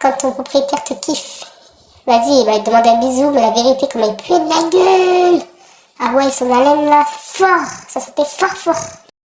quand ton propriétaire te kiffe. Vas-y, il va te demander un bisou, mais la vérité, comme il pue de la gueule. Ah ouais, son haleine là, fort. Ça c'était fort fort.